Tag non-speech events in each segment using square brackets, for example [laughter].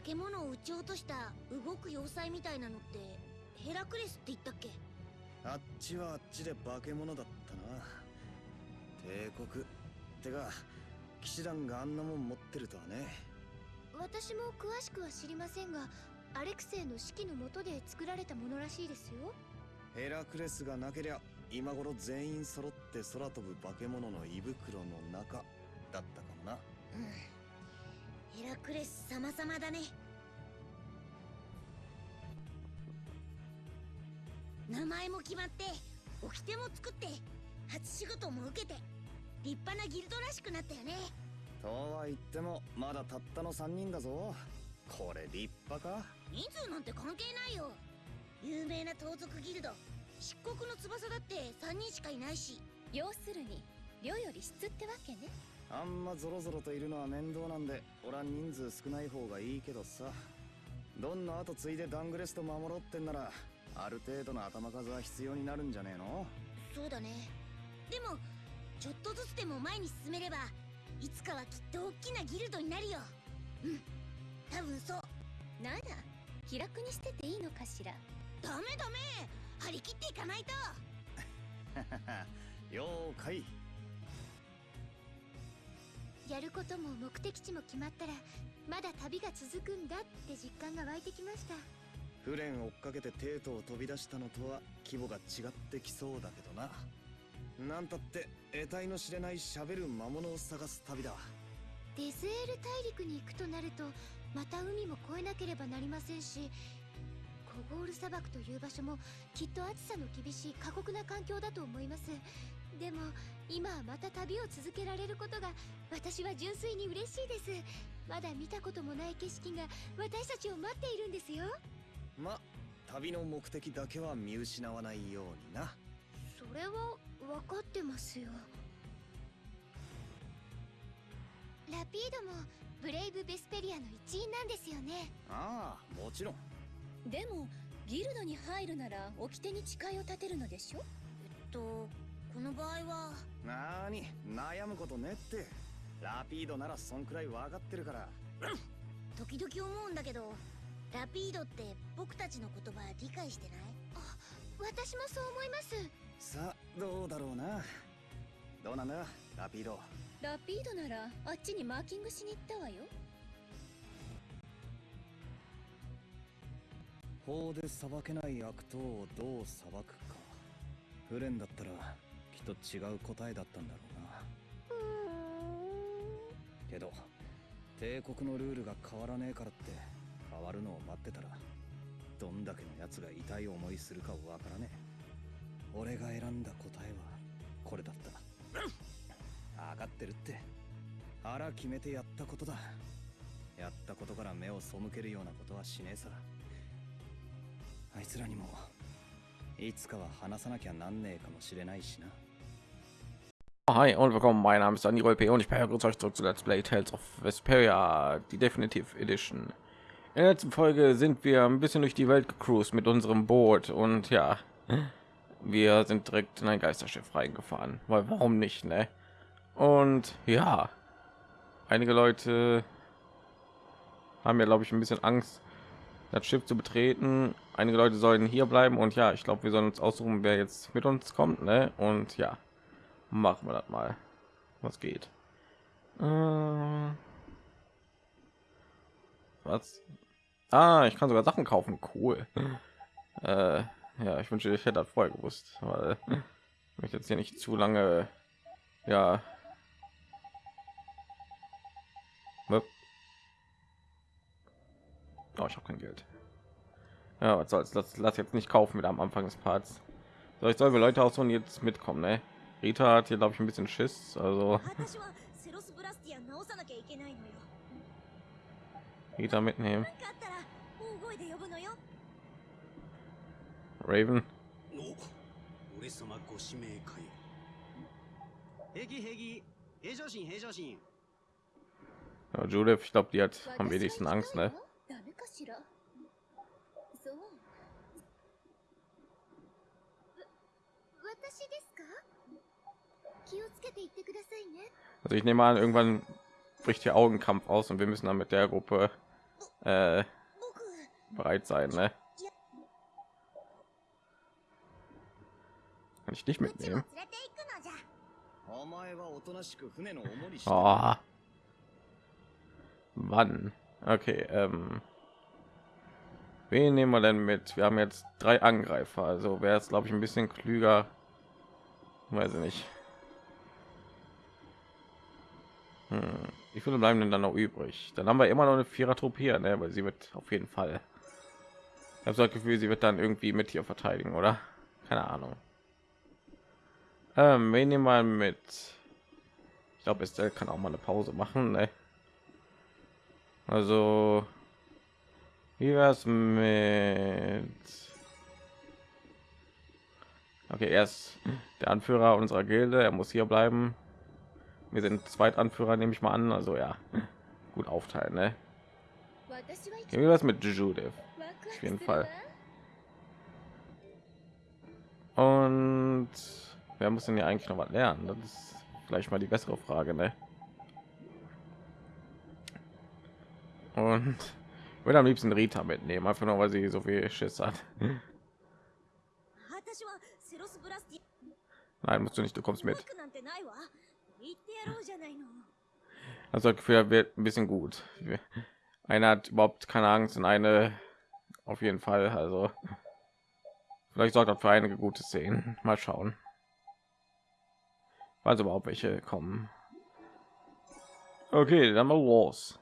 化け物を撃ち落とした動く要塞みたいなのってヘラクレスって言ったっけ？あっちはあっちで化け物だったな。帝国。ってか騎士団があんなもん持ってるとはね。私も詳しくは知りませんがアレクセイの指揮の下で作られたものらしいですよ。ヘラクレスがなけりゃ今頃全員揃って空飛ぶ化け物の胃袋の中だったかもな。うんヘラクレス様々だね。名前も決まって掟も作って初仕事も受けて立派なギルドらしくなったよね。とは言ってもまだたったの3人だぞ。これ立派か？人数なんて関係ないよ。有名な盗賊ギルド。漆黒の翼だって3人しかいないし。要するに量より質ってわけねあんまゾロゾロといるのは面倒なんで俺は人数少ない方がいいけどさ。どんな後継いでダングレスト守ろうってんならある程度の頭数は必要になるんじゃねえの？そうだね。でもちょっとずつでも前に進めればいつかはきっと大きなギルドになるよ。うん。多分そう。なら気楽にしてていいのかしら？ダメダメ。張り切っていかないと。[laughs] 了解やることも目的地も決まったらまだ旅が続くんだって実感が湧いてきました。フレン追っかけてテートを飛び出したのとは規模が違ってきそうだけどな。なんたって得体の知れない喋る魔物を探す旅だデズエール大陸に行くとなるとまた海も越えなければなりませんしコゴール砂漠という場所もきっと暑さの厳しい過酷な環境だと思います。でも今はまた旅を続けられることが私は純粋に嬉しいです。まだ見たこともない景色が私たちを待っているんですよ。ま旅の目的だけは見失わないようにな。それは分かってますよ。ラピードもブレイブ・ベスペリアの一員なんですよね。ああもちろん。でもギルドに入るなら掟に誓いを立てるのでしょ？えっとこの場合は。なーに悩むことねって。ラピードならそんくらい分かってるから。時々思うんだけどラピードって僕たちの言葉理解してない？私もそう思います。さあどうだろうな。どうなんだ？ラピード。ラピードならあっちにマーキングしに行ったわよ。法で裁けない悪党をどう裁くか。フレンだったらと違う答えだったんだろうな。けど帝国のルールが変わらねえからって変わるのを待ってたらどんだけの奴が痛い思いするかわからねえ。俺が選んだ答えはこれだった。分かってるって。腹決めてやったことだ。やったことから目を背けるようなことはしねえさ。あいつらにもいつかは話さなきゃなんねえかもしれないしな Hi und willkommen, mein Name ist Daniel P. und ich begrüße euch zurück zu Let's Play Tales of Vesperia, die Definitive Edition. In der letzten Folge sind wir ein bisschen durch die Welt gecruised mit unserem Boot und ja, wir sind direkt in ein Geisterschiff reingefahren, weil warum nicht, ne? Und ja, einige Leute haben ja, glaube ich, ein bisschen Angst, das Schiff zu betreten. Einige Leute sollen hier bleiben und ja, ich glaube, wir sollen uns aussuchen, wer jetzt mit uns kommt, ne? Und ja, machen wir das mal. Was geht? Äh, was? Ah, ich kann sogar Sachen kaufen. Cool. [laughs] Äh, ja, ich wünsche, ich hätte das vorher gewusst, weil ich jetzt hier nicht zu lange, ja. Oh, ich habe kein Geld. Ja, was soll's? Lass, lass jetzt nicht kaufen wieder am Anfang des Parts. So, ich soll wir Leute aus und jetzt mitkommen, ne? Rita hat hier glaube ich ein bisschen Schiss, also Rita mitnehmen. Raven. Ja, Judith, ich glaube, die hat am wenigsten Angst, ne? So. Also ich nehme an, irgendwann bricht hier Augenkampf aus und wir müssen dann mit der Gruppe äh, bereit sein. Ne? Kann ich dich mitnehmen? Oh. Wann? Okay, ähm. Wen nehmen wir denn mit? Wir haben jetzt drei Angreifer, also wäre es, glaube ich, ein bisschen klüger. Weiß ich nicht. Hm. Wie viele bleiben denn dann noch übrig? Dann haben wir immer noch eine Vierer Truppe hier, ne? weil sie wird auf jeden Fall. Ich habe so das Gefühl, sie wird dann irgendwie mit hier verteidigen, oder? Keine Ahnung. Ähm, wen nehmen wir mit? Ich glaube, Estelle kann auch mal eine Pause machen. Ne? Also, wie wär's mit? Okay, er ist der Anführer unserer Gilde. Er muss hier bleiben wir sind Zweitanführer, nehme ich mal an. Also ja, gut aufteilen. Ne? Wie was mit Judith? Auf jeden Fall. Und wer muss denn ja eigentlich noch was lernen? Das ist gleich mal die bessere Frage. Ne? Und würde am liebsten Rita mitnehmen, einfach nur weil sie so viel Schiss hat. Nein, musst du nicht, du kommst mit. Also das Gefühl, er wird ein bisschen gut. Einer hat überhaupt keine Angst und eine auf jeden Fall. Also vielleicht sorgt das für einige gute Szenen. Mal schauen. Also überhaupt welche kommen. Okay, dann mal los.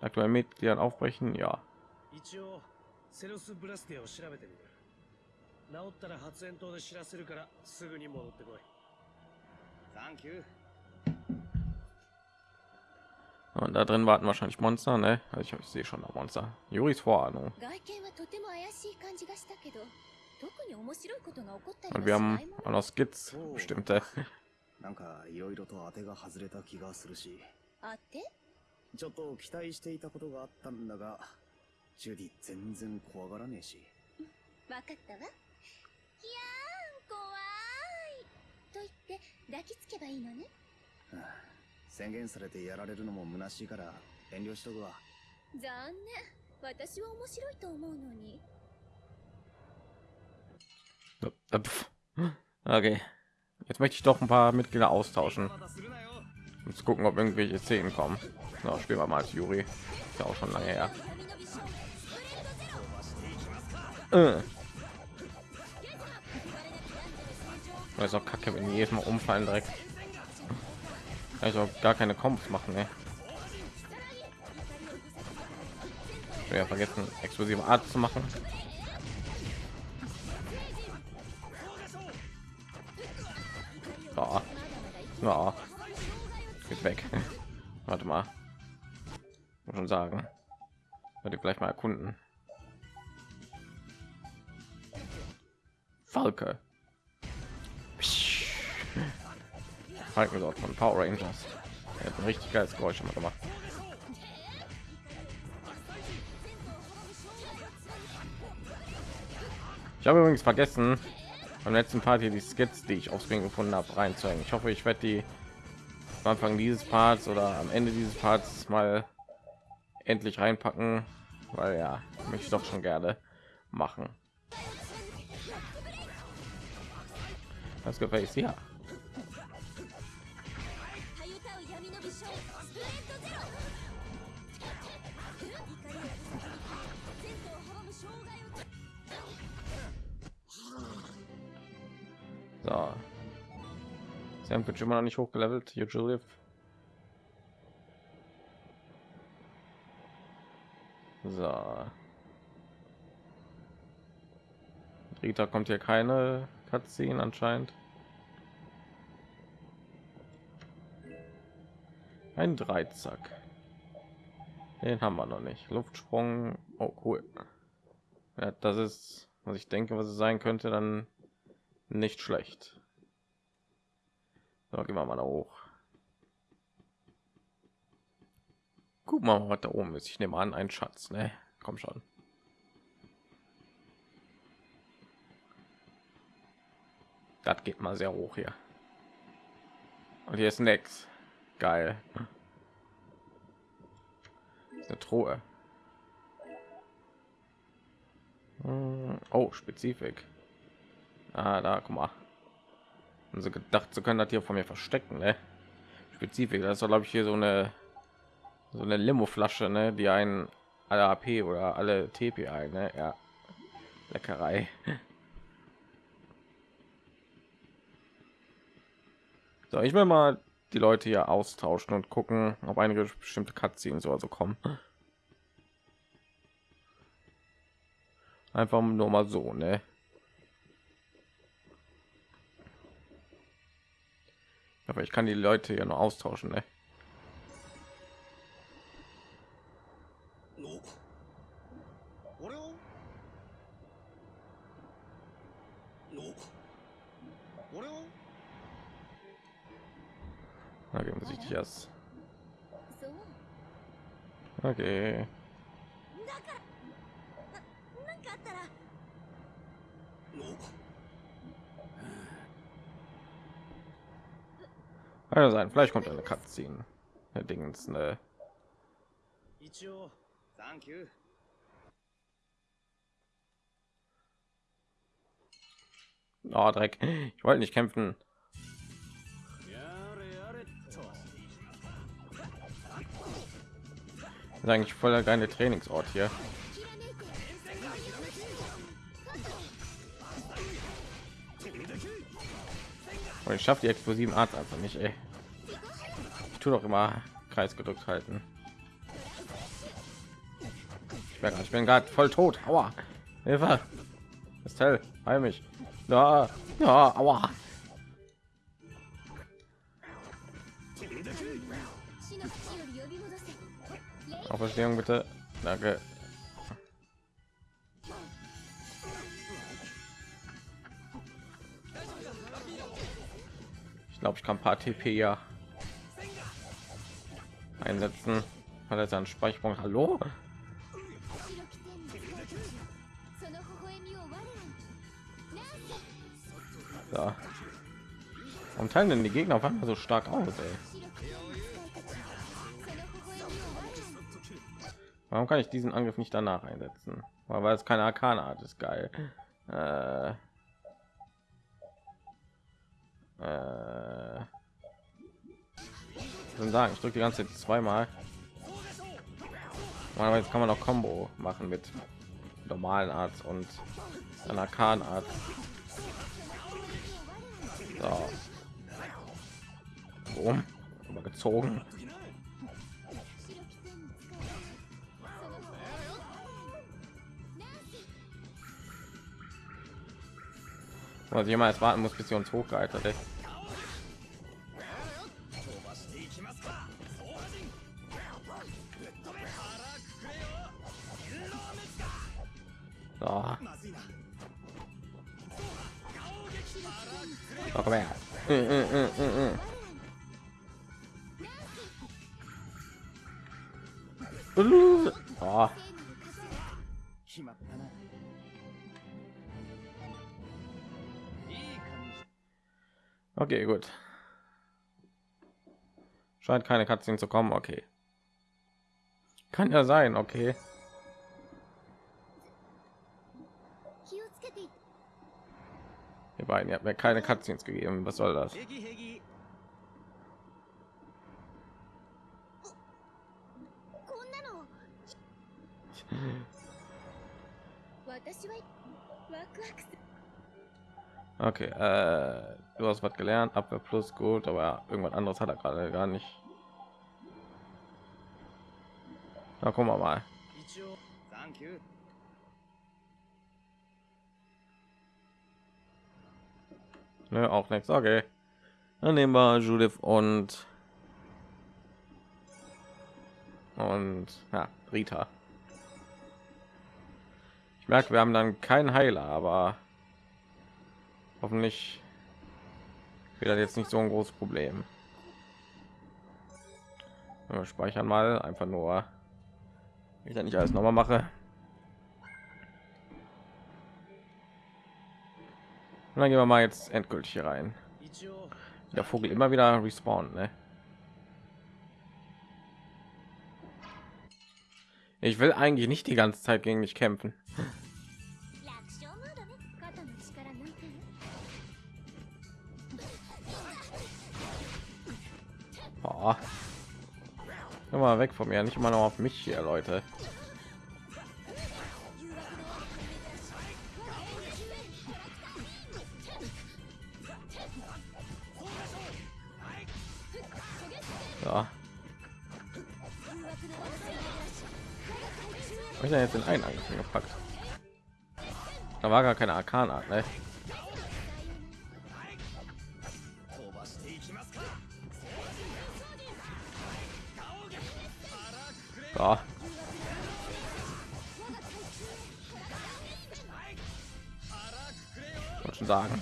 Aktuell Mitgliedern aufbrechen, ja. 一応セロスブラスティアを調べてみる治ったら発煙筒で知らせるからすぐに戻ってこい サンキュー Und da drin warten wahrscheinlich Monster, ne? Also ich, ich sehe schon da Monster. Juris Vorahnung. 外見はとても怪しい感じがしたけど特に面白いことが起こったり Und は wir し haben ないも auch の noch Skits, bestimmte. [laughs] なんかいろいろと当てが外れた気がするしあってちょっと期待していたことがあったんだがジュディ全然怖がらねえしわかったわ 抱きつけばいいのねはあ宣言されてやられるのも虚しいから遠慮しとくわ残念私は面白いと思うのに Okay. Jetzt möchte ich doch ein paar Mitglieder austauschen, まだするなよ um zu gucken, ob irgendwelche Szenen kommen. So, spielen wir mal als Juri. Ist ja auch schon lange her. Äh. Das ist auch kacke, wenn die jedes Mal umfallen direkt. Also gar keine Kombos machen, ne? Ja vergessen, explosive Art zu machen. Ja. Ja. Geht weg. [laughs] Warte mal. Muss schon sagen. Werde gleich mal erkunden. Falke. Falken dort von Power Rangers. Er hat ein richtig geiles Geräusch immer gemacht. Ich habe übrigens vergessen, beim letzten Part hier die Skits, die ich auf Screen gefunden habe, reinzuhängen. Ich hoffe, ich werde die am Anfang dieses Parts oder am Ende dieses Parts mal endlich reinpacken, weil ja, möchte ich doch schon gerne machen. Was gefällt dir? So. Sam wird immer noch nicht hochgelevelt. Julius. So. Rita kommt hier keine Cutscene anscheinend. Ein Dreizack. Den haben wir noch nicht. Luftsprung. Oh, cool. Ja, das ist, was ich denke, was es sein könnte, dann nicht schlecht. So, gehen wir mal da hoch. Guck mal, was da oben ist. Ich nehme an, ein Schatz, ne? Komm schon. Das geht mal sehr hoch hier. Und hier ist nix. Geil. Eine Truhe. Hm, Oh, Spezifik. Ah, da, guck mal. Und so gedacht zu können, dass hier von mir verstecken, ne? Spezifik, das ist glaube ich hier so eine so eine Limo-Flasche, ne? Die einen alle AP oder alle TP ein, ne? Ja, Leckerei. [laughs] So, ich will mal die Leute hier austauschen und gucken, ob einige bestimmte Cutscenes so kommen. Einfach nur mal so, ne? Aber ich kann die Leute ja nur austauschen, ne? Na, geben sich die erst. Okay. Kann ja sein, vielleicht kommt eine Cutscene. Herr Dingens, ne? Oh, Dreck. Ich wollte nicht kämpfen. Das ist eigentlich voller geile Trainingsort hier. Und ich schaffe die explosiven Art einfach nicht, ey tue doch immer kreis gedrückt halten ich merke bin gerade voll tot aua Hilfe. ist hell heil mich na ja aua Auferstehung bitte. Danke. Ich glaube, ich kann ein paar TP ja einsetzen. Hat er seinen Speicherpunkt? Hallo? Da. Warum teilen denn die Gegner auf einmal so stark aus, ey? Warum kann ich diesen Angriff nicht danach einsetzen? Weil es keine Arkana-Art ist, geil. Äh, äh, denn sagen ich drücke die ganze Zeit zweimal aber jetzt kann man auch combo machen mit normalen arzt und einer kahn arzt so. Boom. übergezogen also jemals warten muss bis sie uns hochgehalten Okay, gut. Scheint keine Katzen zu kommen. Okay. Kann ja sein, okay. Ihr beiden, ihr habt mir keine Cutscenes gegeben. Was soll das? Okay, äh, du hast was gelernt, Abwehr plus gut, aber irgendwas anderes hat er gerade gar nicht. Na, gucken wir mal. ne, auch nichts. Okay. Dann nehmen wir judith und und ja, rita. Ich merke wir haben dann keinen heiler aber hoffentlich wird jetzt nicht so ein großes problem. Wir speichern mal einfach nur ich dann nicht alles noch mal mache. Und dann gehen wir mal jetzt endgültig hier rein. Der Vogel immer wieder respawnen, ne? Ich will eigentlich nicht die ganze Zeit gegen mich kämpfen. Oh. Immer weg von mir, nicht immer noch auf mich hier, Leute. Hab ich da jetzt den einen angefangen gepackt? Da war gar keine Arkanart, ne? Ja. Wollte schon sagen.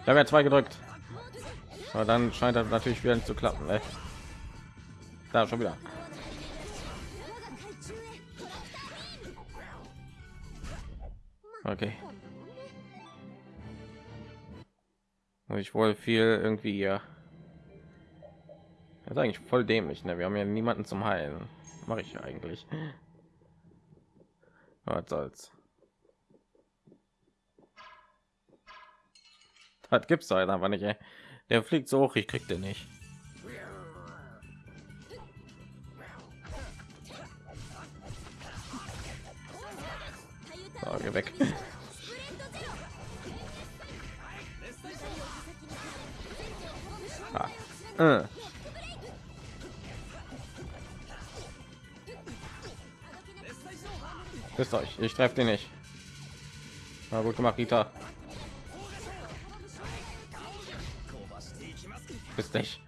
Da wäre ja zwei gedrückt. Aber dann scheint das natürlich wieder nicht zu klappen. Ne? Da schon wieder. Okay. Ich wohl viel irgendwie hier. Das ist eigentlich voll dämlich, ne? Wir haben ja niemanden zum Heilen. Mache ich ja eigentlich. Was soll's. Das gibt's halt einfach nicht. Ey. Der fliegt so hoch, ich krieg den nicht. Geh weg. Ah. Äh. Wisst euch, ich treffe den nicht. Na gut gemacht, Rita. Bist nicht.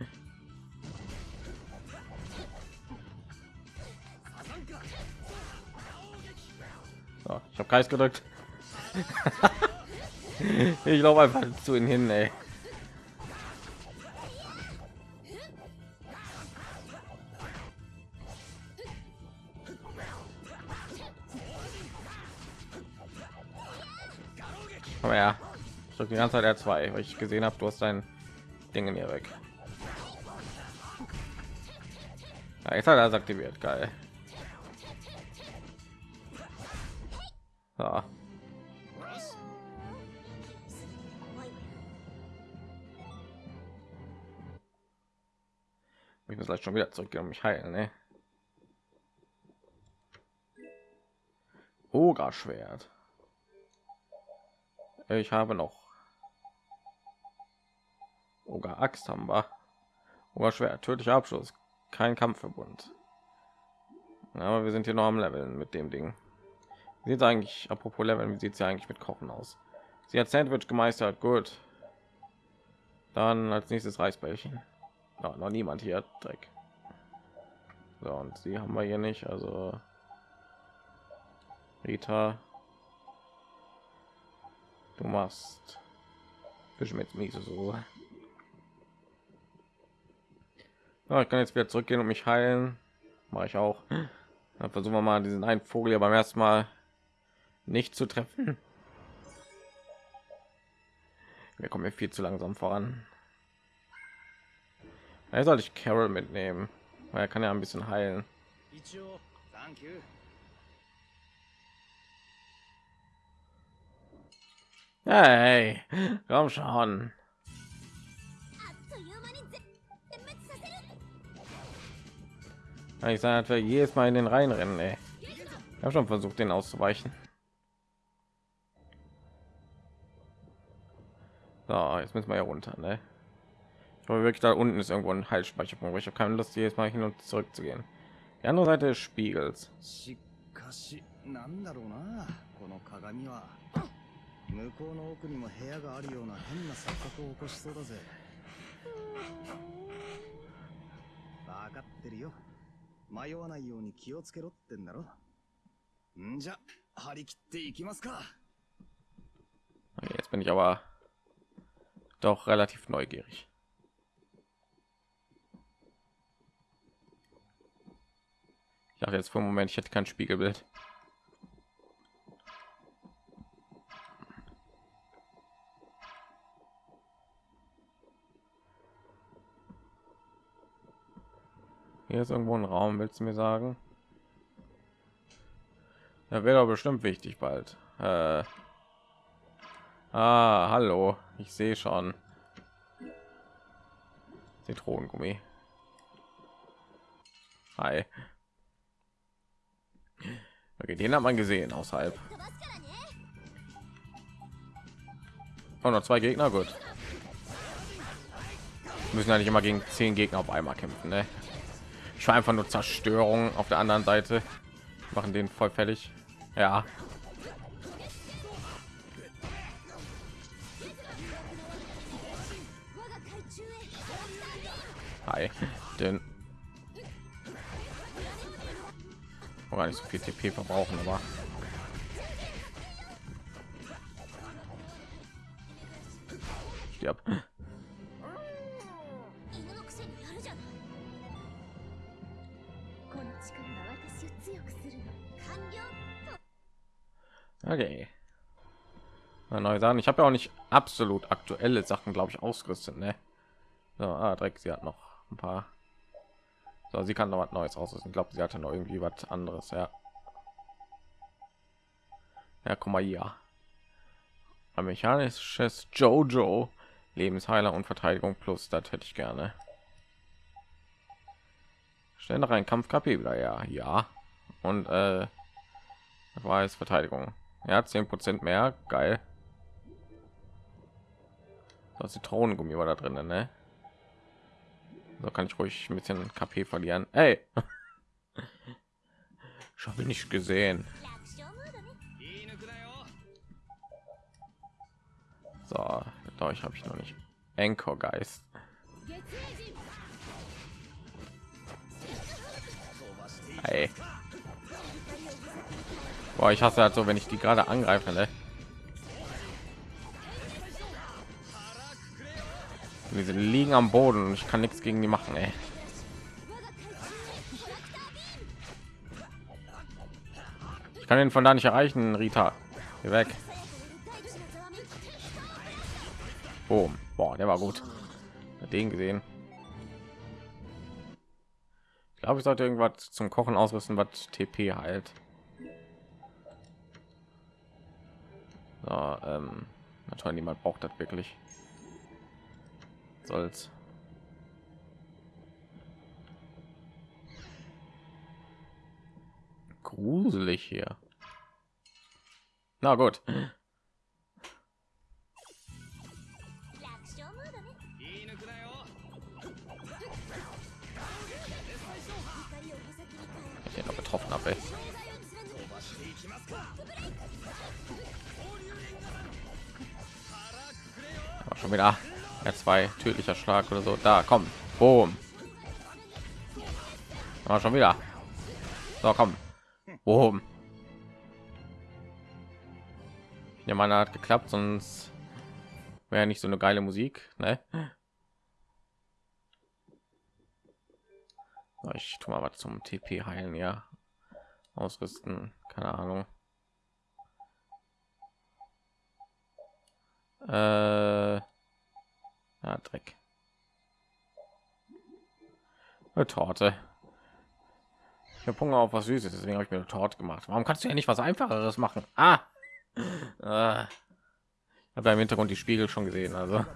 Ich habe Kreis gedrückt. [laughs] ich laufe einfach zu ihnen hin, ey. Aber ja, ich drücke die ganze Zeit R2, weil ich gesehen habe, du hast dein Ding in hier weg. Ja, jetzt hat er aktiviert, geil. Schon wieder zurück und mich heilen, ne? Ogerschwert. Ich habe noch Oger Axt haben wir. Oger Schwert, tödlicher Abschluss, kein Kampfverbund. Aber wir sind hier noch am Leveln mit dem Ding. Sieht eigentlich, apropos Leveln, wie sieht sie eigentlich mit Kochen aus? Sie hat Sandwich gemeistert, gut. Dann als nächstes Reisbällchen. Noch niemand hier, Dreck. So, und sie haben wir hier nicht, also Rita, du machst mit Miese so. Ja, ich kann jetzt wieder zurückgehen und mich heilen. Mache ich auch. Dann versuchen wir mal diesen einen Vogel ja beim ersten Mal nicht zu treffen. Wir kommen hier viel zu langsam voran. Er soll ich Carol mitnehmen, weil er kann ja ein bisschen heilen. Hey, komm schon. Ich sage, wir jedes Mal in den Reihen rennen. Ey. Ich habe schon versucht, den auszuweichen. So, jetzt müssen wir ja runter, ne? Ich hoffe wirklich, da unten ist irgendwo ein Heilspeicherpunkt. aber Ich habe keine Lust, jedes Mal hin und zurück zu gehen. Die andere Seite des Spiegels. しかしなんだろうなこの鏡は向こうの奥にも部屋があるような変な錯覚を起こしそうだぜ分かってるよ迷わないように気をつけろってんだろんじゃ張り切っていきますか Okay, Jetzt bin ich aber doch relativ neugierig. Ich dachte jetzt für einen Moment, ich hätte kein Spiegelbild. Hier ist irgendwo ein Raum, willst du mir sagen? Ja, wäre bestimmt wichtig bald. Äh, ah, hallo, ich sehe schon. Zitronengummi. Hi. Okay, den hat man gesehen außerhalb. Oh, noch zwei Gegner, gut. Müssen ja nicht immer gegen zehn Gegner auf einmal kämpfen, ne? Ich war einfach nur Zerstörung auf der anderen Seite. Machen den voll fertig. Ja. Hi. Den gar nicht so viel TP verbrauchen, aber stirb. Okay. Mal neu sagen, ich habe ja auch nicht absolut aktuelle Sachen, glaube ich, ausgerüstet, ne? So, ah, direkt, sie hat noch ein paar so, sie kann noch was Neues ausrüsten. Ich glaube, sie hatte noch irgendwie was anderes. Ja. Ja, guck mal hier. Ein mechanisches Jojo. Lebensheiler und Verteidigung plus. Das hätte ich gerne. Stell noch ein Kampf KP wieder. Ja, ja. Und äh, war es Verteidigung. Ja, 10% mehr. Geil. Das Zitronengummi war da drin, ne? da kann ich ruhig ein bisschen KP verlieren. Hey, [laughs] schon bin ich gesehen. So, mit euch habe ich noch nicht. Anchor Geist. Hey. Boah, ich hasse halt so, wenn ich die gerade angreife, ne? Diese liegen am Boden und ich kann nichts gegen die machen, ey. Ich kann ihn von da nicht erreichen, Rita. Geh weg. Boom. Boah, der war gut. Hat Den gesehen. Ich glaube, ich sollte irgendwas zum Kochen ausrüsten, was TP halt. So, ähm, natürlich niemand braucht das wirklich soll's. Gruselig hier. Na gut. Ich. Noch betroffen habe ja, zwei tödlicher Schlag oder so. Da komm, boom. Aber schon wieder. So komm, boom. Ja, meine hat geklappt, sonst wäre nicht so eine geile Musik, ne? Ich tue mal was zum TP heilen, ja. Ausrüsten, keine Ahnung. Äh, Ah, Dreck. Eine Torte. Ich habe Hunger auf was Süßes, deswegen habe ich mir eine Torte gemacht. Warum kannst du ja nicht was Einfacheres machen? Ah, ah. ich habe im Hintergrund die Spiegel schon gesehen, also.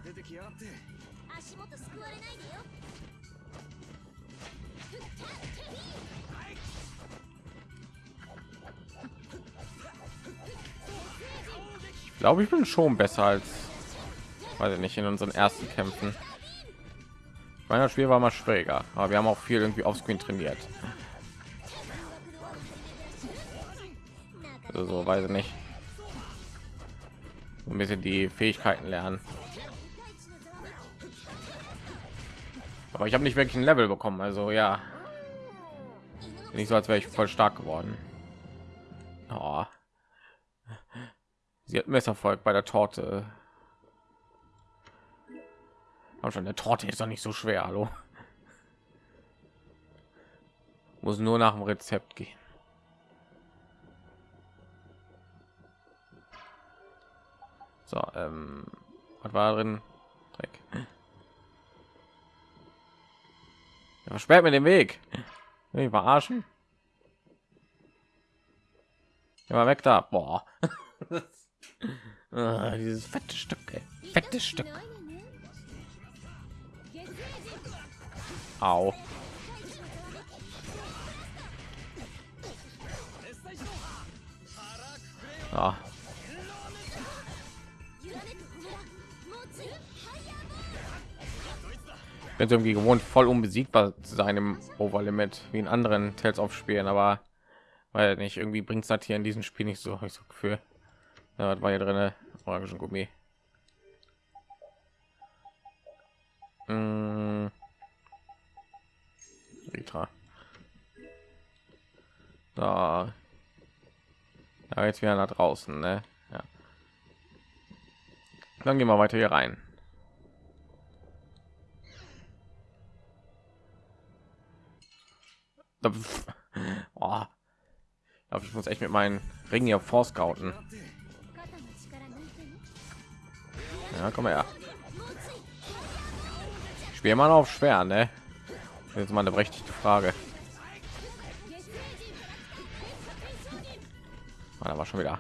Ich glaube, ich bin schon besser als weiß ich nicht, in unseren ersten Kämpfen. Mein Spiel war mal schwieriger, aber wir haben auch viel irgendwie auf Screen trainiert. Also so weiß ich nicht. Ein bisschen die Fähigkeiten lernen. Aber ich habe nicht wirklich ein Level bekommen, also ja. Nicht so, als wäre ich voll stark geworden. Oh. Sie hat Messerfolg bei der Torte. Aber schon der Torte ist doch nicht so schwer, hallo. Muss nur nach dem Rezept gehen. So, ähm, was war drin? Dreck. Versperrt mir den Weg. Will ich verarschen? Ja, mal weg da. Boah. [laughs] ah, dieses fette Stück, ey. Fettes Stück. Au. Ah. bin so irgendwie gewohnt, voll unbesiegbar zu sein im Overlimit, wie in anderen Tales of Spielen, aber weil nicht irgendwie bringt es das hier in diesem Spiel nicht so, hab ich so Gefühl. Ja, das war hier drin orangischen Gummi. Mm. Rita. Da. Ja, jetzt wieder nach draußen, ne? Ja. Dann gehen wir weiter hier rein. Oh. Ich muss echt mit meinen Ringen hier vorscouten. Ja, komm her. Spiel mal auf schwer, ne? Jetzt mal eine berechtigte Frage. Ah, da war schon wieder.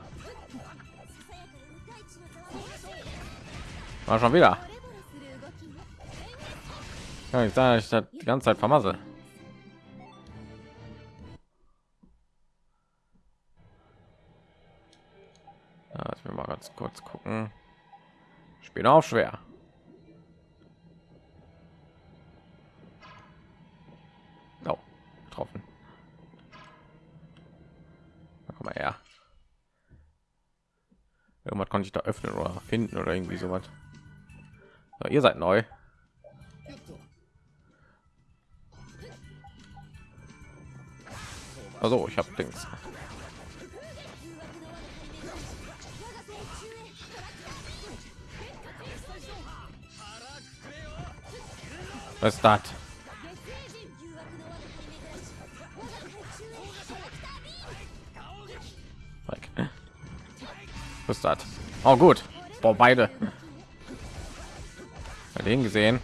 War schon wieder. Ja, ich sage, ich das die ganze Zeit vermasse. Ja, jetzt will mal ganz kurz gucken. Bin auch schwer. Getroffen. Na, komm mal her. Irgendwas konnte ich da öffnen oder finden oder irgendwie sowas. So, ihr seid neu. Also, ich habe Dings. Was ist das? Ist das? Oh gut. Boah, beide. Bei den gesehen.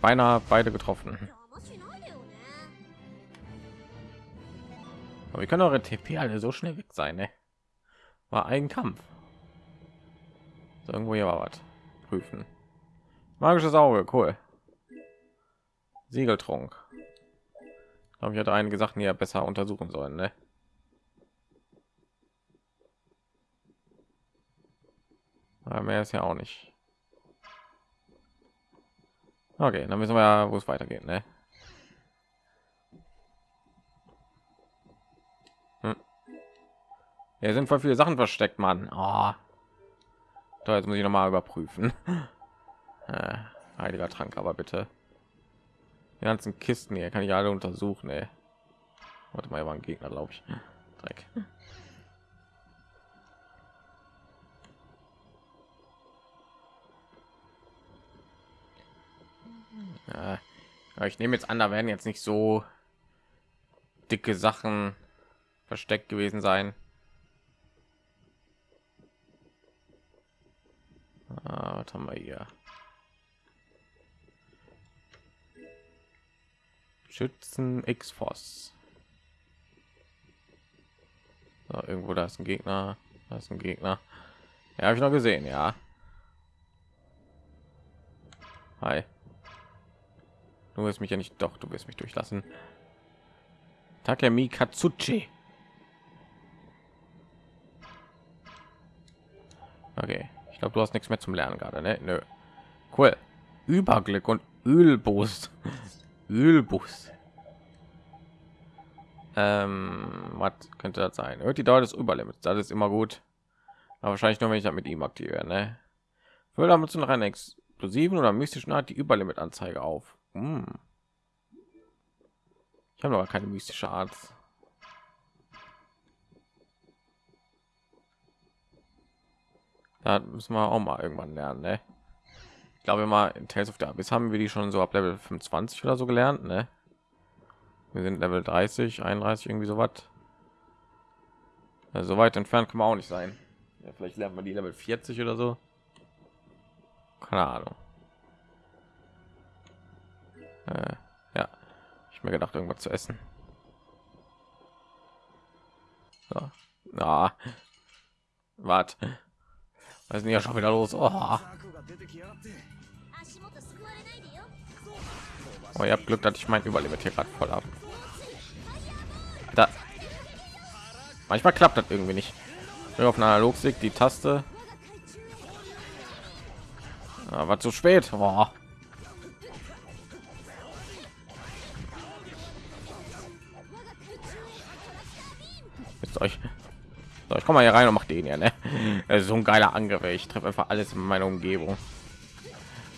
Beinahe beide getroffen. Aber wir können eure TP alle so schnell weg sein, ne? War ein Kampf. So, irgendwo hier war was. Prüfen. Magisches Auge, cool. Siegeltrunk. Glaube ich hatte einige Sachen ja besser untersuchen sollen, ne? Aber mehr ist ja auch nicht. Okay, dann wissen wir ja, wo es weitergeht, ne? Hm. Ja, sind voll viele Sachen versteckt, Mann. Oh. Da jetzt muss ich noch mal überprüfen. [laughs] Äh, heiliger Trank, aber bitte. Die ganzen Kisten hier kann ich alle untersuchen, ey. Warte mal, hier war ein Gegner, glaube ich. Dreck. Ja, ich nehme jetzt an, da werden jetzt nicht so dicke Sachen versteckt gewesen sein. Ah, was haben wir hier? Schützen X-Force. So, irgendwo da ist ein Gegner. Da ist ein Gegner. Ja, habe ich noch gesehen, ja. Hi. Du wirst mich ja nicht, doch, du wirst mich durchlassen. Takemi Katsuchi. Okay, ich glaube, du hast nichts mehr zum Lernen gerade, ne? Nö. Cool. Überglück und Ölboost. [laughs] Ölbus. Ähm, was könnte das sein? Hört die Dauer des Überlimits. Das ist immer gut. Aber wahrscheinlich nur, wenn ich das mit ihm aktiviere. Ne? Fülle damit noch einen explosiven oder mystischen Art die Überlimit-Anzeige auf. Hm. Ich habe aber keine mystische Art. Da müssen wir auch mal irgendwann lernen, ne? Ich glaube mal in Tales of the Abyss haben wir die schon so ab Level 25 oder so gelernt, ne? Wir sind Level 30, 31 irgendwie so was. Also so weit entfernt kann man auch nicht sein. Ja, vielleicht lernt man die Level 40 oder so. Keine Ahnung. Äh, ja, ich mir gedacht, irgendwas zu essen. So. Na, wart. Was ist denn ja schon wieder los? Oh. Oh, ihr habt Glück, dass ich mein Überlebt hier gerade voll ab. Da. Manchmal klappt das irgendwie nicht. Bin auf einer Analogstick die Taste. Ah, Aber zu spät. Boah. euch ich, so, ich komme mal hier rein und mache den ja ne? Das ist so ein geiler Angriff ich treffe einfach alles in meiner umgebung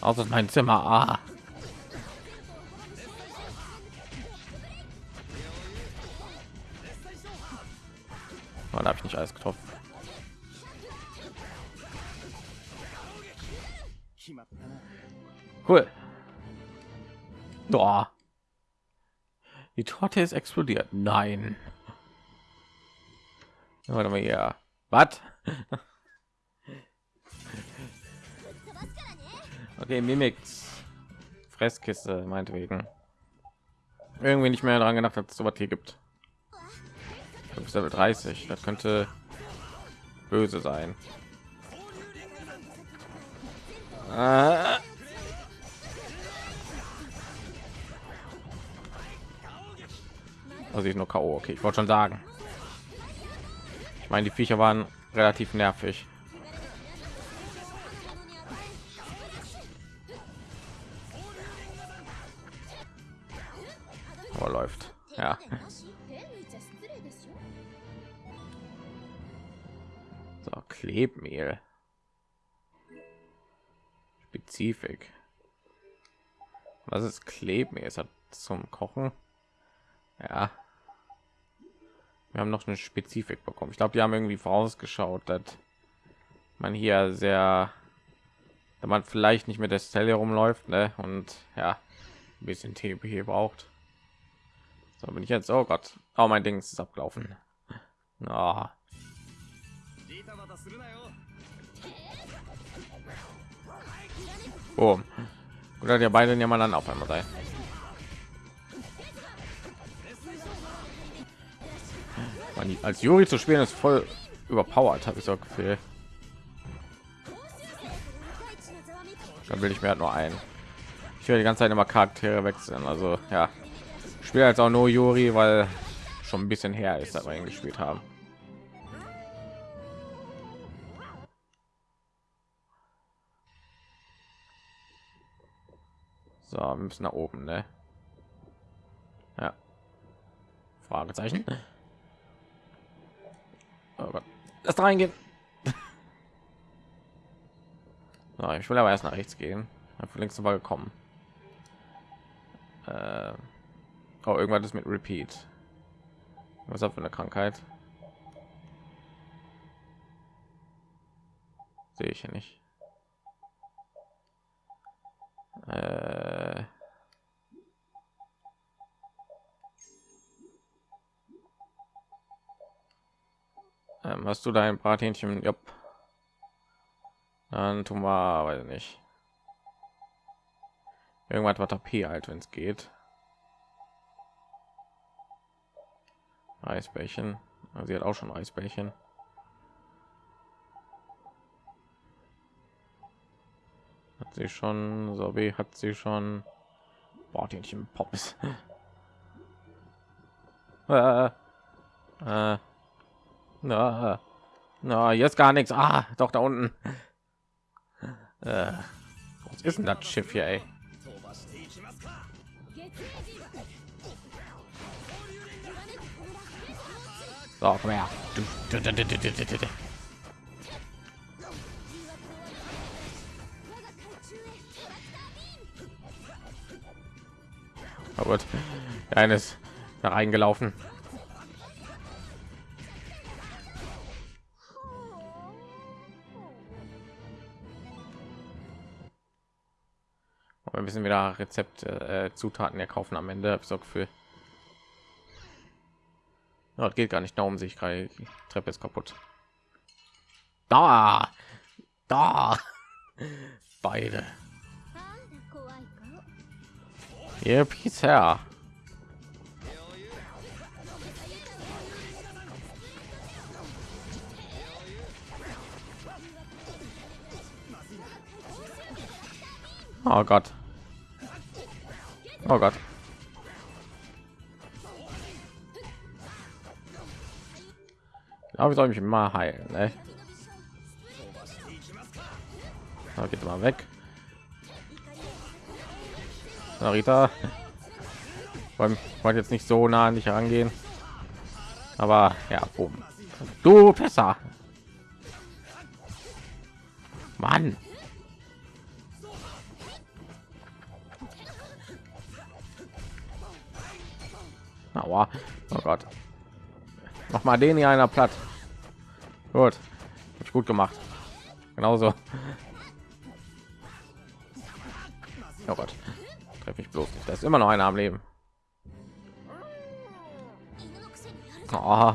aus aus mein zimmer ah. Oh, Mann, habe ich nicht alles getroffen. Cool. Boah. Die Torte ist explodiert. Nein. Warte mal hier. Was? Okay, Mimix. Fresskiste, meinetwegen. Irgendwie nicht mehr daran gedacht, dass es sowas hier gibt. Du bist Level 30. Das könnte böse sein. Ah. Also ich nur K.O. Okay, ich wollte schon sagen meine, die Viecher waren relativ nervig. Aber läuft. Ja. So, Klebmehl. Spezifik. Was ist Klebmehl? Ist das zum Kochen? Ja wir haben noch eine spezifik bekommen ich glaube die haben irgendwie vorausgeschaut dass man hier sehr wenn man vielleicht nicht mit der stelle rumläuft ne? und ja ein bisschen tp braucht so bin ich jetzt oh gott oh mein ding ist abgelaufen ah. oh. Boom. Oder der beiden ja mal dann auf einmal sein. Man, als Juri zu spielen ist voll überpowered, habe ich so Gefühl. Dann will ich mir halt nur ein. Ich will die ganze Zeit immer Charaktere wechseln. Also ja, ich spiele jetzt auch nur Juri, weil schon ein bisschen her ist, dass wir ihn gespielt haben. So, wir müssen nach oben, ne? Ja. Fragezeichen. Oh. Lass da reingehen. [laughs] So, ich will aber erst nach rechts gehen. Hab längst mal gekommen. Äh, oh, irgendwas ist mit Repeat. Was das für eine Krankheit? Sehe ich hier nicht. Äh, ähm, hast du dein Brathähnchen? Jupp. Dann tun wir, weiß ich nicht. Irgendwas was AP halt, wenn es geht. Eisbärchen. Also sie hat auch schon Eisbärchen. Hat sie schon, so wie hat sie schon Brathähnchen Pops. [laughs] äh, äh, na, na, jetzt gar nichts. Ah, doch da unten. Äh, was ist denn das Schiff hier, ey? So, komm her. Aber oh eines da reingelaufen. aber wir müssen wieder rezept äh, äh, zutaten erkaufen am ende. Habe ich so gefühl ja, geht gar nicht. Darum sich gerade die treppe ist kaputt. Da! Da! [laughs] Beide. Ihr pizza. Oh Gott. Oh Gott. Glaube, ich soll mich mal heilen. Ne? So, geht mal weg. Narita. Wollte jetzt nicht so nah an dich herangehen. Aber ja, boom. Du besser. Mann. Aua. Oh Gott. Noch mal den hier einer platt. Gut. Hab ich gut gemacht. Genauso. Oh Gott. Treffe ich bloß nicht. Da ist immer noch einer am Leben. Oh.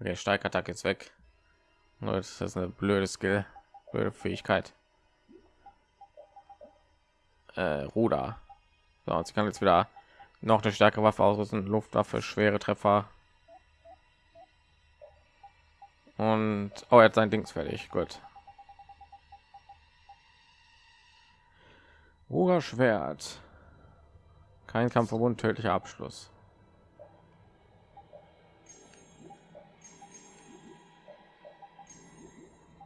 Okay, Steigattack jetzt weg. Das ist eine blöde Skill, blöde Fähigkeit. Äh, Ruder. So, sie kann jetzt wieder noch eine stärkere Waffe ausrüsten, Luftwaffe, schwere Treffer. Und oh, er hat sein Dings fertig. Gut. Ruder Schwert. Kein Kampfverbund, tödlicher Abschluss.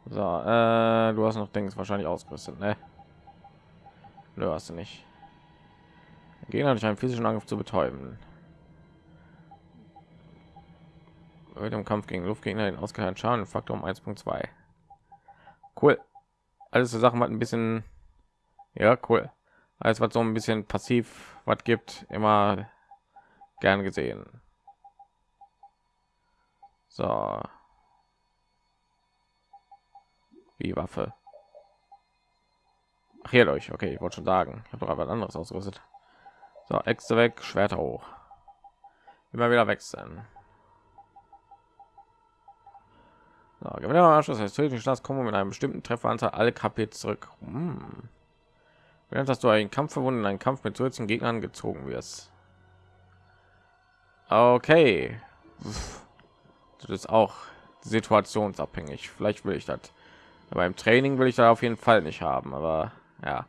So, äh, du hast noch Dings wahrscheinlich ausgerüstet, ne? Nö, hast du nicht. Gegner durch einen physischen Angriff zu betäuben. Mit dem Kampf gegen Luftgegner den ausgeteilten Schaden Faktor um 1.2. Cool. Alles so Sachen hat ein bisschen, ja cool. Alles was so ein bisschen passiv was gibt, immer gern gesehen. So, wie Waffe. Ach, hier durch. Okay, ich wollte schon sagen. Ich habe doch was anderes ausgerüstet. So, Äxte weg, Schwerter hoch. Immer wieder wechseln. So, Gewinner Anschluss heißt tödlichen Schlags kommen mit einem bestimmten Trefferanzahl alle KP zurück. Hm. Während dass du einen Kampf verwunden in einen Kampf mit zusätzlichen Gegnern gezogen wirst. Okay. Das ist auch situationsabhängig. Vielleicht will ich das. Aber im Training will ich da auf jeden Fall nicht haben. Aber ja,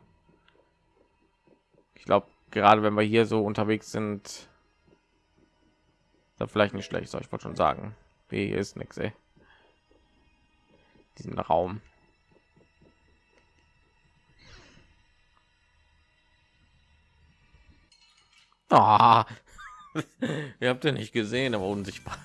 ich glaube, gerade wenn wir hier so unterwegs sind, das vielleicht nicht schlecht. Soll ich wollte schon sagen, hier ist nichts. Diesen Raum. Ah, [laughs] ihr habt ja nicht gesehen, aber unsichtbar.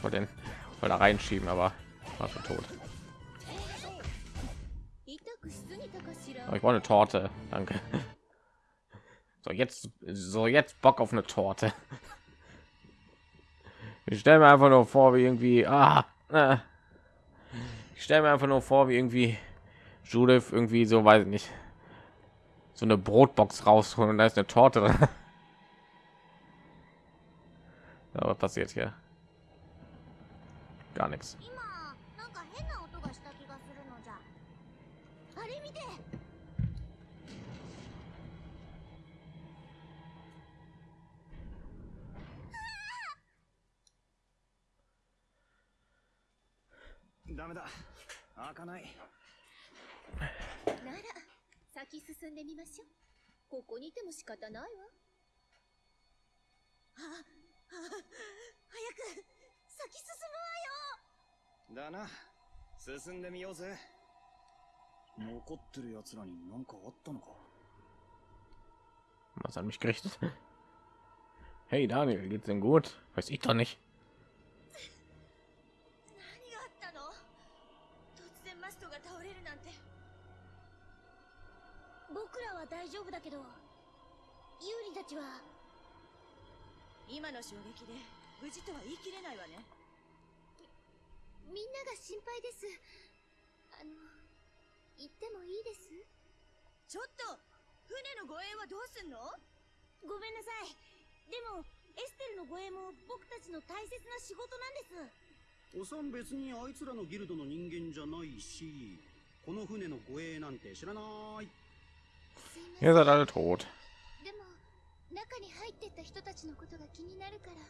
ich wollte den voll da reinschieben aber war schon tot aber ich wollte eine torte danke [laughs] so jetzt so jetzt bock auf eine torte ich stelle mir einfach nur vor wie irgendwie ah, äh. ich stelle mir einfach nur vor wie irgendwie Judith irgendwie so weiß nicht so eine Brotbox rausholen und da ist eine Torte. Aber [laughs] ja, was passiert hier? Gar nichts. 今なんか変な音がした気がするのじゃ。あれ見て。ダメだ。開かない。なら先進んでみましょう。ここにいても仕方ないわ。早く先進むわよだな。進んでみようぜ。残ってる奴らに何かあったのか？Was hat mich gerichtet? Hey Daniel, geht's denn gut? Weiß ich doch nicht. 何があったの？突然マストが倒れるなんて。僕らは大丈夫だけどユーリたちは。今の衝撃で無事とは言い切れないわねみんなが心配です。あの言ってもいいです？ちょっと船の護衛はどうすんの？ごめんなさい。でもエステルの護衛も僕たちの大切な仕事なんです。おさん別にあいつらのギルドの人間じゃないしこの船の護衛なんて知らない。Ihr seid alle tot. でも中に入ってった人たちのことが気になるから。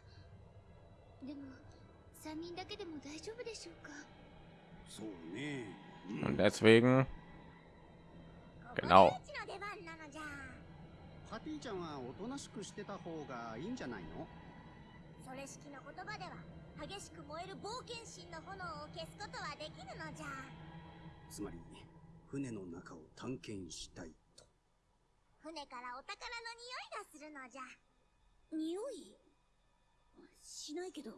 でも3人だけでも大丈夫でしょうか？そうね、Und deswegen, Genau. パティちゃんはおとなしくしてた方がいいんじゃないの？それ式の言葉では激しく燃える冒険心の炎を消すことはできるのじゃ。つまり船の中を探検したいと。船からお宝の匂いがするのじゃ。匂い？しないけど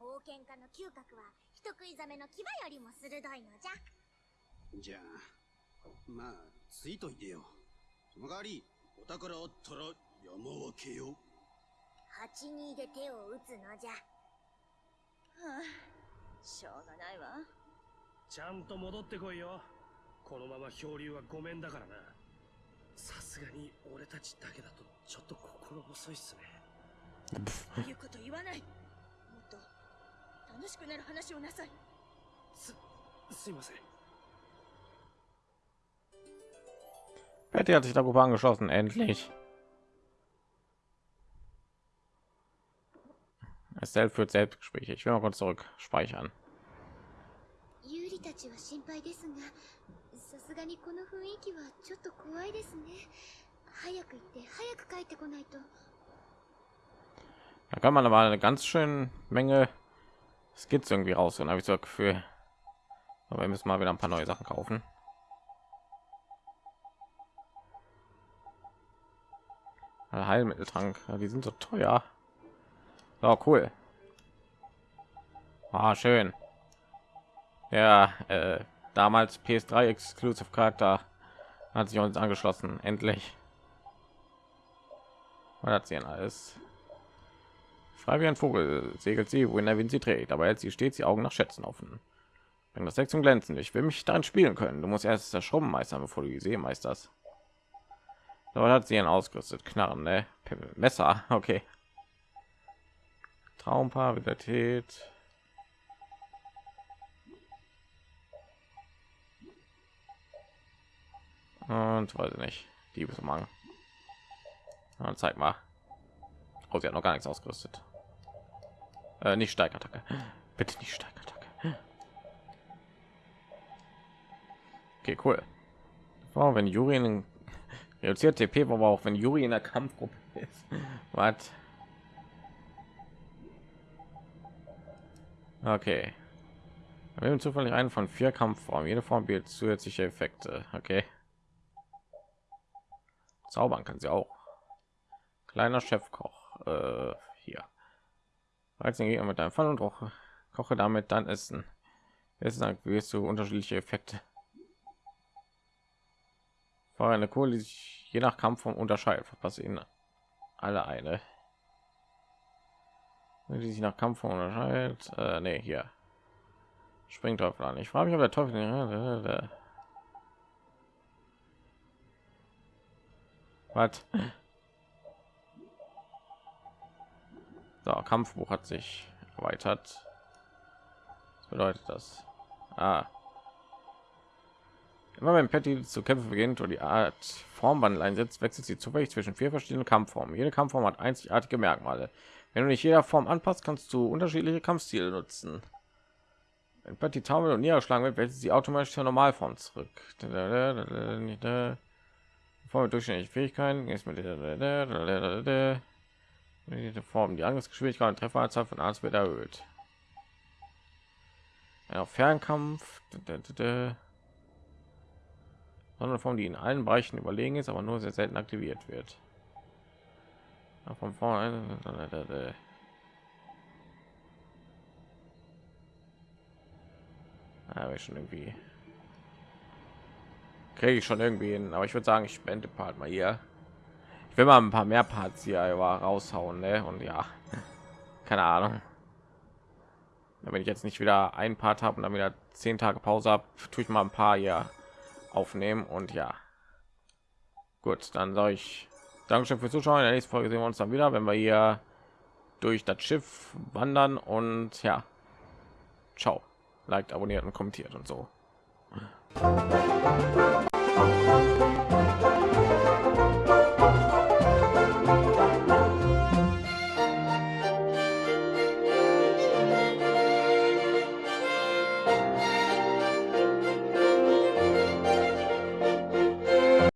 冒険家の嗅覚は人食いザメの牙よりも鋭いのじゃ。じゃあまあついといてよ。その代わりお宝あったら山分けよ。蜂にで手を打つのじゃ。はあしょうがないわ。ちゃんと戻ってこいよ。このまま漂流はごめんだからな。さすがに俺たちだけだとちょっと心細いっすね。言うこと言わない楽しくなる話をなさいすすいません Betty hat sich der Gruppe angeschlossen, endlich. Estelle führt Selbstgespräche. Ich will mal kurz zurück speichern. ユーリたちは心配ですがさすがにこの雰囲気はちょっと怖いですね早く行って早く帰ってこないと Da kann man aber eine ganz schön Menge Skizze irgendwie raus. Und habe ich so das Gefühl, aber wir müssen mal wieder ein paar neue Sachen kaufen. Heilmitteltrank, ja, die sind so teuer. So cool. Ah, schön. Ja, äh, damals PS3 Exclusive Charakter hat sich uns angeschlossen. Endlich. Was hat sie denn alles? Frei wie ein Vogel segelt sie, wohin der Wind sie trägt, aber hält sie stets die Augen nach Schätzen offen. Bring das Deck zum Glänzen. Ich will mich darin spielen können. Du musst erst das Schrubben meistern, bevor du die See meisterst. Aber hat sie ihn ausgerüstet. Knarren, ne? Messer. [laughs] Okay. Traumpaar, Vitalität. Und weiß ich nicht. Diebesumhang. Ja, zeig mal. Oh, sie hat noch gar nichts ausgerüstet. Äh, nicht Steigattacke. Bitte nicht Steigattacke. Okay, cool. Wow, wenn Juri in reduziert TP, aber auch wenn Juri in der Kampfgruppe ist. Was? Okay. Wir haben zufällig einen von vier Kampfformen. Jede Form bietet zusätzliche Effekte. Okay. Zaubern kann sie auch. Kleiner Chefkoch. Äh, Reiz den Gegner mit deinem Fall und koche, koche damit dann Essen. Jetzt wirst du unterschiedliche Effekte. Feuer eine Kohle, die sich je nach Kampfform unterscheidet. Verpasse ihnen alle eine. Die sich nach Kampfform unterscheidet. Äh, nee, hier. Springteufel an. Ich frage mich, ob der Teufel... Was? So, Kampfbuch hat sich erweitert. Was bedeutet das? Ah. Immer wenn Patty zu kämpfen beginnt und die Art Formwandel einsetzt, wechselt sie zufällig zwischen vier verschiedenen Kampfformen. Jede Kampfform hat einzigartige Merkmale. Wenn du nicht jeder Form anpasst, kannst du unterschiedliche Kampfstile nutzen. Wenn Patty taumelt und niederschlagen wird, wechselt sie automatisch zur Normalform zurück. Form mit durchschnittlichen Fähigkeiten ist mit Form die Angriffsgeschwindigkeit und Trefferanzahl von Arzt wird erhöht. Ja, Fernkampf, sondern Form, die in allen Bereichen überlegen ist, aber nur sehr selten aktiviert wird. Ja, von vorne aber schon irgendwie kriege ich schon irgendwie hin, aber ich würde sagen, ich spende Part mal hier. Ich will mal ein paar mehr Parts hier raushauen, ne? Und ja, keine Ahnung. Wenn ich jetzt nicht wieder ein Part habe und dann wieder zehn Tage Pause habe, tue ich mal ein paar hier aufnehmen und ja. Gut, dann sage ich Dankeschön fürs Zuschauen. In der nächsten Folge sehen wir uns dann wieder, wenn wir hier durch das Schiff wandern und ja, Ciao. Liked, abonniert und kommentiert und so.